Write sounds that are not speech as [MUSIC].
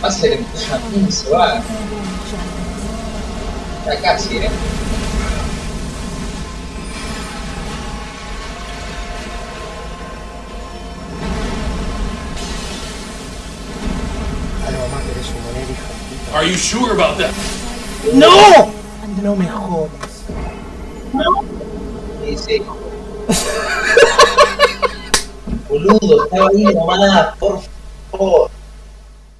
Pasa que Jamín se va. Está casi, eh. Algo. Are you sure about that? ¡No! No me jodas. No. [LAUGHS] Boludo, estaba ahí nomás, por favor.